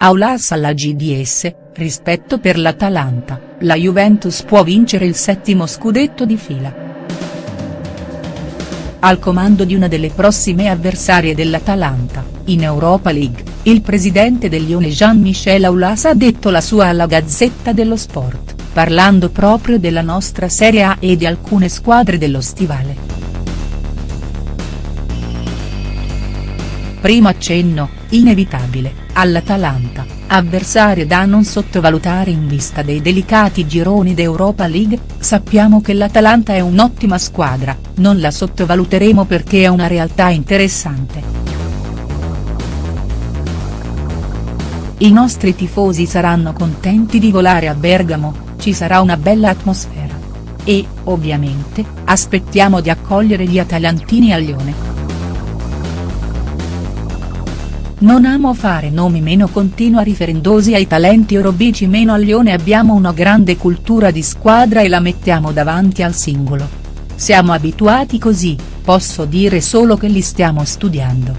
Aulas alla GDS, rispetto per l'Atalanta, la Juventus può vincere il settimo scudetto di fila. Al comando di una delle prossime avversarie dell'Atalanta, in Europa League, il presidente del Lione Jean-Michel Aulas ha detto la sua alla Gazzetta dello Sport, parlando proprio della nostra Serie A e di alcune squadre dello stivale. Primo accenno, inevitabile, all'Atalanta, avversario da non sottovalutare in vista dei delicati gironi d'Europa League, sappiamo che l'Atalanta è un'ottima squadra, non la sottovaluteremo perché è una realtà interessante. I nostri tifosi saranno contenti di volare a Bergamo, ci sarà una bella atmosfera. E, ovviamente, aspettiamo di accogliere gli atalantini a Lione. Non amo fare nomi meno continua riferendosi ai talenti orobici meno a Lione abbiamo una grande cultura di squadra e la mettiamo davanti al singolo. Siamo abituati così, posso dire solo che li stiamo studiando.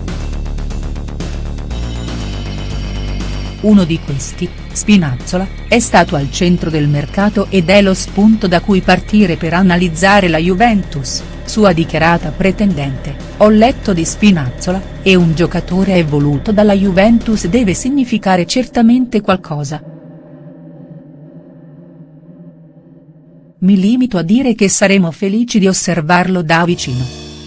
Uno di questi, Spinazzola, è stato al centro del mercato ed è lo spunto da cui partire per analizzare la Juventus sua dichiarata pretendente, ho letto di Spinazzola, e un giocatore evoluto dalla Juventus deve significare certamente qualcosa. Mi limito a dire che saremo felici di osservarlo da vicino.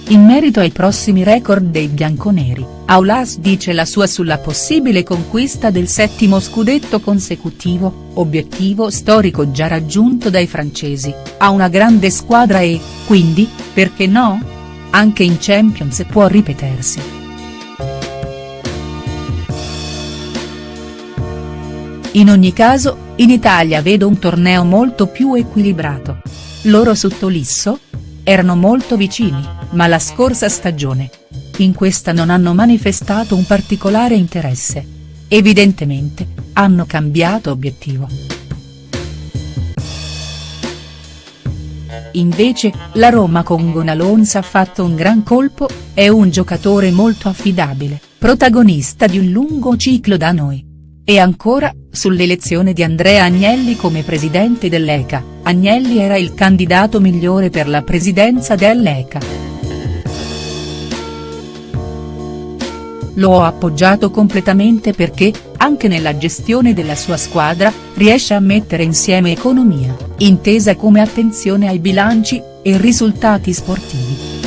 In merito ai prossimi record dei bianconeri, Aulas dice la sua sulla possibile conquista del settimo scudetto consecutivo, obiettivo storico già raggiunto dai francesi, ha una grande squadra e, quindi, perché no? Anche in Champions può ripetersi. In ogni caso, in Italia vedo un torneo molto più equilibrato. Loro su Tolisso? Erano molto vicini, ma la scorsa stagione. In questa non hanno manifestato un particolare interesse. Evidentemente, hanno cambiato obiettivo. Invece, la Roma con Gonalons ha fatto un gran colpo, è un giocatore molto affidabile, protagonista di un lungo ciclo da noi. E ancora, sull'elezione di Andrea Agnelli come presidente dell'ECA, Agnelli era il candidato migliore per la presidenza dell'ECA. Lo ho appoggiato completamente perché, anche nella gestione della sua squadra, riesce a mettere insieme economia, intesa come attenzione ai bilanci, e risultati sportivi.